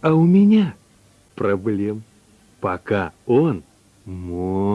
А у меня проблем, пока он мой.